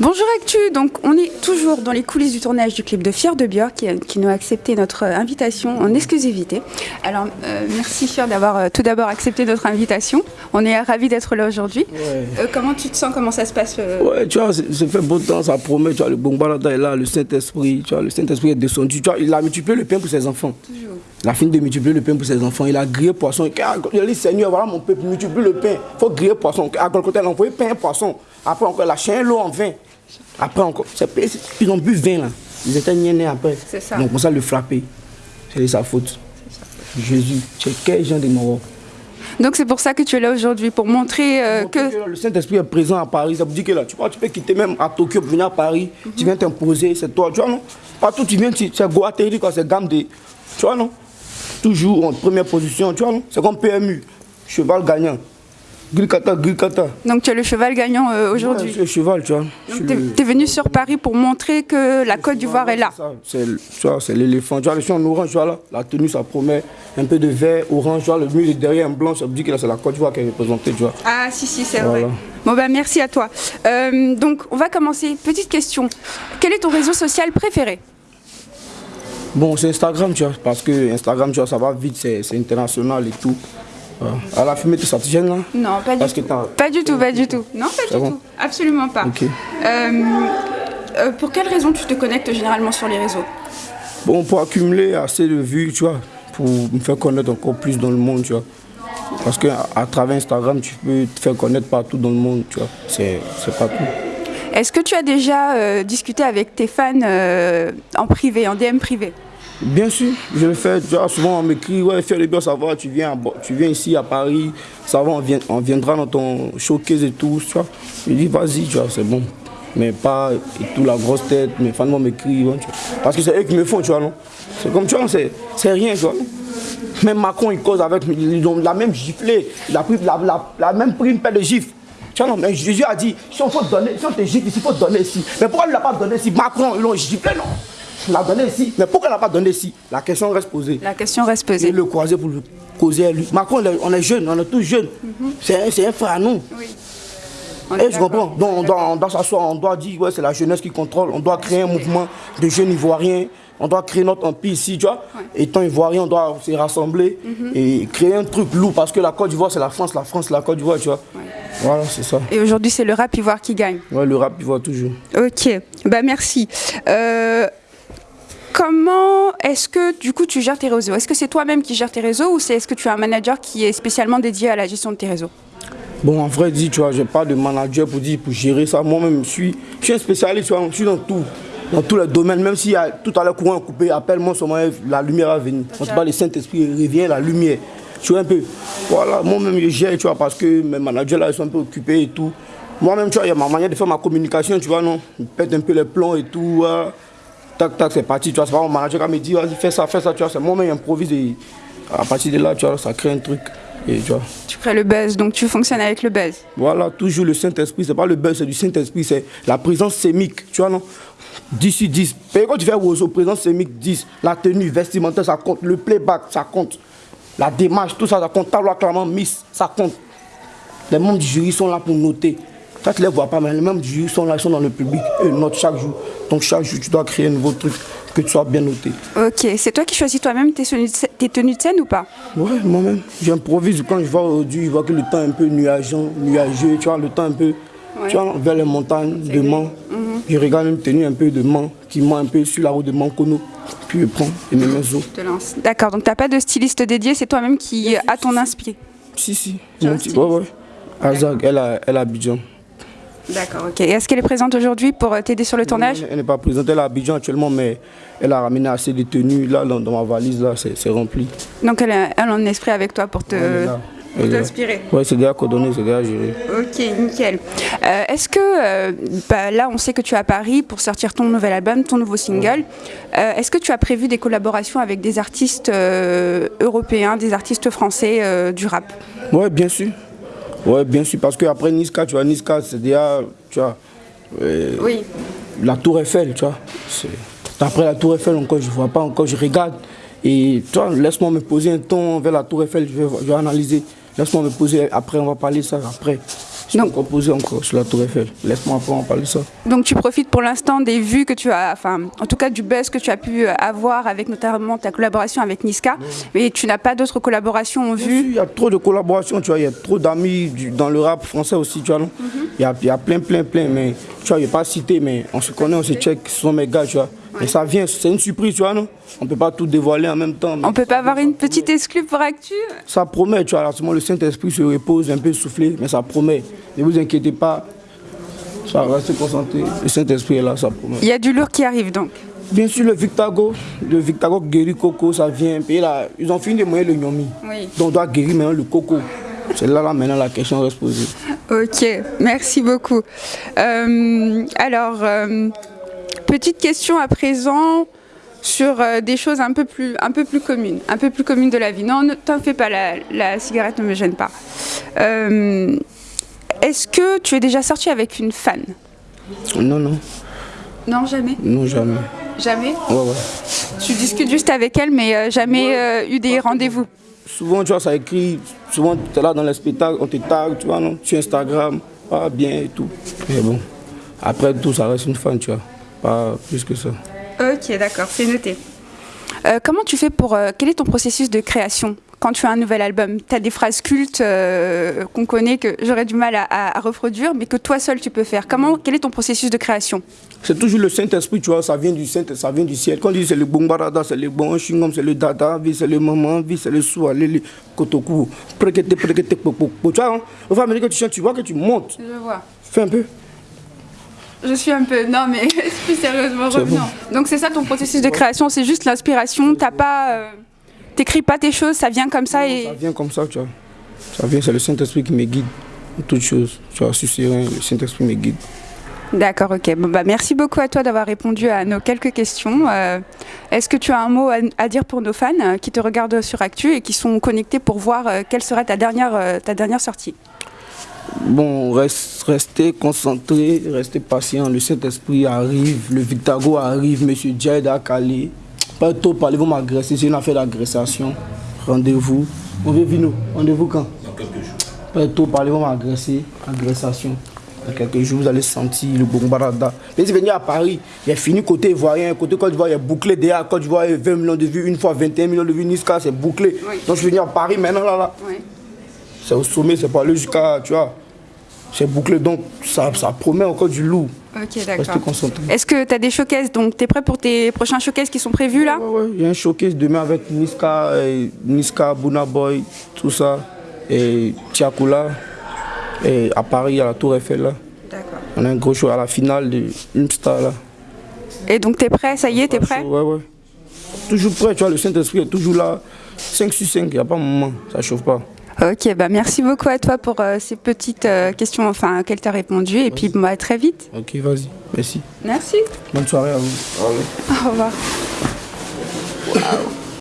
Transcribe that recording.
Bonjour Actu, donc on est toujours dans les coulisses du tournage du clip de Fier de Björk qui, qui, nous a accepté notre invitation en exclusivité. Alors euh, merci Fier d'avoir euh, tout d'abord accepté notre invitation. On est ravis d'être là aujourd'hui. Ouais. Euh, comment tu te sens? Comment ça se passe euh? Ouais, tu vois, ça fait beau temps, ça promet, tu vois, le bon balada est là, le Saint-Esprit, tu vois, le Saint-Esprit est descendu, tu vois, il a multiplié le pain pour ses enfants. Toujours. Il a fini de multiplier le pain pour ses enfants, il a grillé poisson. Il a dit Seigneur, voilà mon peuple, multiplie le pain. Il faut griller poisson. À côté, il a envoyé pain et poisson. Après encore, il a chien l'eau en vin. Après encore, ils ont bu vin là. Ils étaient niennés après. C'est ça. Donc on ça le frapper. C'est sa faute. Ça. Jésus, es quel genre de mort? Donc c'est pour ça que tu es là aujourd'hui, pour montrer euh, que... que... Le Saint-Esprit est présent à Paris, ça veut dire que là, tu, vois, tu peux quitter même à Tokyo pour venir à Paris, mm -hmm. tu viens t'imposer, c'est toi, tu vois non? Partout tu viens, c'est Guatemala, quoi, c'est gamme de... Tu vois non? Toujours en première position, tu vois non? C'est comme PMU, cheval gagnant. Gulkata, Gulkata. Donc tu es le cheval gagnant euh, aujourd'hui ouais, C'est le cheval, tu vois. Tu es, le... venu sur Paris pour montrer que la Côte d'Ivoire est là. C'est l'éléphant. Tu vois, le chien en orange, tu vois là, la tenue, ça promet un peu de vert, orange, tu vois, le mur est derrière en blanc, ça veut dire que c'est la Côte d'Ivoire qui est représentée, tu vois. Ah si, si, c'est voilà. vrai. Bon bah merci à toi. Euh, donc on va commencer. Petite question. Quel est ton réseau social préféré? Bon, c'est Instagram, tu vois, parce que Instagram, tu vois, ça va vite, c'est international et tout. À la fumée, tu ça te gêne là Non, pas Parce du que tout. Pas du tout, pas du tout. Non, pas du bon. tout. Absolument pas. Okay. Euh, euh, pour quelle raison tu te connectes généralement sur les réseaux? Bon, pour accumuler assez de vues, tu vois, pour me faire connaître encore plus dans le monde, tu vois. Parce qu'à à travers Instagram, tu peux te faire connaître partout dans le monde, tu vois. C'est partout. Est-ce que tu as déjà euh, discuté avec tes fans euh, en privé, en DM privé? Bien sûr, je le fais. Tu vois, souvent on m'écrit, ouais, fais le bien savoir, tu viens, tu viens ici à Paris, ça va, on, viendra dans ton showcase et tout, tu vois. Je dis, vas-y, tu vois, c'est bon. Mais pas et tout la grosse tête, mes fans m'écrivent, ouais, parce que c'est eux qui me font, tu vois, non? C'est comme, tu vois, c'est rien, tu vois. Même Macron, il cause avec, ils ont la même giflée, il a, pris, la, la, la même pris une paire de gifles. Tu vois, non, mais Jésus a dit, si on, faut donner, si on te gifle ici, il faut donner ici. Mais pourquoi il ne l'a pas donné ici? Macron, ils l'ont giflé, non? Il l'a donné ici. Mais pourquoi il n'a pas donné ici? La question reste posée. La question reste posée. Et le croiser pour le causer à lui. Macron, on est jeunes, on est tous jeunes. Mm -hmm. C'est un frère à nous. Oui. Et je comprends. Donc on doit, s'asseoir, on doit dire, ouais, c'est la jeunesse qui contrôle. On doit créer un mouvement de jeunes ivoiriens. On doit créer notre empire ici, tu vois. Ouais. Étant ivoirien, on doit se rassembler mm -hmm. et créer un truc lourd parce que la Côte d'Ivoire, c'est la France, la France, la Côte d'Ivoire, tu vois. Ouais. Voilà, c'est ça. Et aujourd'hui, c'est le rap ivoire qui gagne. Ouais, le rap ivoire toujours. Ok, bah merci. Euh, Comment est-ce que du coup tu gères tes réseaux? Est-ce que c'est toi-même qui gères tes réseaux ou est-ce que tu as un manager qui est spécialement dédié à la gestion de tes réseaux? Bon, en vrai dit, tu vois, j'ai pas de manager pour dire pour gérer ça. Moi-même, je suis, je suis un spécialiste, tu je suis dans tout, dans tous les domaines. Même a tout à l'heure courant coupé, appelle-moi seulement la lumière à venir. On te parle du Saint-Esprit, revient la lumière. Tu vois un peu? Voilà, moi-même je gère, tu vois, parce que mes managers là, ils sont un peu occupés et tout. Moi-même, tu vois, il y a ma manière de faire ma communication, tu vois, non? Je pète un peu les plombs et tout. Tac, tac, c'est parti, tu vois, c'est pas mon manager qui me dit, vas-y, fais ça, fais ça, tu vois, c'est moi-même improvise et à partir de là, tu vois, ça crée un truc. Et, tu, vois. tu crées le buzz, donc tu fonctionnes avec le buzz. Voilà, toujours le Saint-Esprit, c'est pas le buzz, c'est du Saint-Esprit, c'est la présence sémique, tu vois, non? 10 sur 10. Et quand tu fais Roseau, présence sémique 10, la tenue vestimentaire, ça compte, le playback, ça compte, la démarche, tout ça, ça compte, tableau clairement, miss, ça compte. Les membres du jury sont là pour noter. Ça, tu ne les vois pas, mais les du jury sont là, ils sont dans le public, eux notent chaque jour. Donc chaque jour, tu dois créer un nouveau truc, que tu sois bien noté. Ok, c'est toi qui choisis toi-même tes, tes, tenues de scène ou pas? Ouais, moi-même. J'improvise quand je vois aujourd'hui, je vois que le temps est un peu nuageant, nuageux, tu vois, le temps un peu, ouais. tu vois, vers les montagnes de Mans. Mm -hmm. Je regarde une tenue un peu de Mans, qui ment un peu sur la route de Mancono, puis je prends et me mets au. Je te lance. D'accord, donc tu n'as pas de styliste dédié, c'est toi-même qui a ton inspiré? Si, si. Ouais, ouais. Azag, elle a, elle a Abidjan. D'accord, ok. Est-ce qu'elle est présente aujourd'hui pour t'aider sur le tournage? Elle n'est pas présente, elle est à Abidjan actuellement, mais elle a ramené assez de tenues. Là, dans, ma valise, là, c'est rempli. Donc elle, elle en esprit avec toi pour te... Pour t'inspirer? Oui, c'est déjà coordonné, c'est déjà géré. Ok, nickel. Euh, Est-ce que, euh, bah, là, on sait que tu es à Paris pour sortir ton nouvel album, ton nouveau single. Euh, Est-ce que tu as prévu des collaborations avec des artistes européens, des artistes français du rap? Oui, bien sûr. Oui, bien sûr, parce qu'après Niska, tu vois, Niska, c'est déjà, tu vois, euh, oui. la Tour Eiffel, tu vois. Après la Tour Eiffel, encore, je ne vois pas, encore, je regarde. Et tu vois, laisse-moi me poser un temps vers la Tour Eiffel, je vais, je vais analyser. Laisse-moi me poser, après, on va parler ça après. Donc, composé encore sur la Tour Eiffel. Laisse-moi après en parler de ça. Donc tu profites pour l'instant des vues que tu as, enfin en tout cas du buzz que tu as pu avoir avec notamment ta collaboration avec Niska, mais tu n'as pas d'autres collaborations en vue Il y a trop de collaborations, tu vois, il y a trop d'amis dans le rap français aussi, tu vois, mhm. il, y a, y a, plein, plein, plein, mais tu vois, je vais pas citer, mais on se connaît, on se check, ce sont mes gars, tu vois. Et ça vient, c'est une surprise, tu vois, non? On peut pas tout dévoiler en même temps. On peut pas avoir une petite exclue pour Actu? Ça promet, tu vois, alors, le Saint-Esprit se repose, un peu soufflé, mais ça promet. Ne vous inquiétez pas, ça reste concentré. Le Saint-Esprit est là, ça promet. Il y a du lourd qui arrive donc Bien sûr, le Victago, le Victago guérit Coco, ça vient. Et là, ils ont fini de moyen le Nyomi. Oui. Donc on doit guérir maintenant le Coco. C'est là, là maintenant la question reste posée. Ok, merci beaucoup. Euh, alors, euh, petite question à présent sur euh, des choses un peu, plus, un peu plus communes, un peu plus communes de la vie. Non, ne t'en fais pas, la, la, cigarette ne me gêne pas. Est-ce que tu es déjà sorti avec une fan? Non, non. Non, jamais? Non, jamais. Jamais? Ouais, ouais. Tu discutes juste avec elle, mais euh, jamais euh, eu des rendez-vous Souvent, tu vois, ça écrit, souvent, tu es là dans les spectacles, on te tag, tu vois, non? Sur Instagram, pas bien et tout. Mais bon, après tout, ça reste une fan, tu vois. Pas plus que ça. Ok, d'accord, c'est noté. Euh, comment tu fais pour... quel est ton processus de création quand tu as un nouvel album? Tu as des phrases cultes euh, qu'on connaît, que j'aurais du mal à, reproduire, mais que toi seul tu peux faire. Comment, quel est ton processus de création? C'est toujours le Saint-Esprit, tu vois, ça vient du Saint, ça vient du ciel. Quand on dit c'est le bombarada, c'est le bon chingom, c'est le dada, c'est le maman, c'est le soualé, le kotoku, prekete, prekete, popo. Tu vois, hein? au fur et à mesure que tu chantes, tu vois que tu montes. Je vois. Fais un peu. Je suis un peu. Non, mais plus sérieusement, revenons. Donc, c'est ça ton processus de création, c'est juste l'inspiration. T'as pas. Euh, t'écris pas tes choses, ça vient comme ça et... Ça vient comme ça, tu vois. Ça vient, c'est le Saint-Esprit qui me guide toutes choses. Tu vois, serein, le Saint-Esprit me guide. D'accord, ok. Bon, bah, merci beaucoup à toi d'avoir répondu à nos quelques questions. Euh, est-ce que tu as un mot à, dire pour nos fans euh, qui te regardent sur Actu et qui sont connectés pour voir euh, quelle serait ta dernière, ta dernière sortie? Bon, reste, restez concentrés, restez patients. Le Saint-Esprit arrive, le Victago arrive, Monsieur Djaïd a calé. Pas trop parler, vous m'agresser. C'est une affaire d'agressation. Rendez-vous. On veut venir. Rendez-vous quand? Dans quelques jours. Pas trop parler, vous m'agresser. Agressation. Dans quelques jours, vous allez sentir le bombarda. Mais si venir à Paris, il a fini côté ivoirien, côté Côte d'Ivoire, il y a bouclé déjà. Côte d'Ivoire, 20 millions de vues, une fois 21 millions de vues, Niska, c'est bouclé. Donc je vais venir à Paris maintenant, là, là. C'est au sommet, c'est pas aller jusqu'à, tu vois. C'est bouclé, donc ça, ça promet encore du loup. Ok, d'accord. Est-ce que tu as des showcases Donc, tu es prêt pour tes prochains showcases qui sont prévus là? Oui, ouais, il y a un showcase demain avec Niska, et Niska, Buna Boy, tout ça, et Tiakula, et à Paris, à la Tour Eiffel là. D'accord. On a un gros show à la finale de Star là. Et donc, tu es prêt? Ça y est, tu es prêt? Ouais, ouais. Toujours prêt, tu vois, le Saint-Esprit est toujours là. 5 sur 5, il n'y a pas un moment, ça chauffe pas. Ok, bah merci beaucoup à toi pour euh, ces petites euh, questions enfin, auxquelles tu as répondu. Et puis bah, à très vite. Ok, vas-y. Merci. Merci. Bonne soirée à vous. Au revoir. Wow.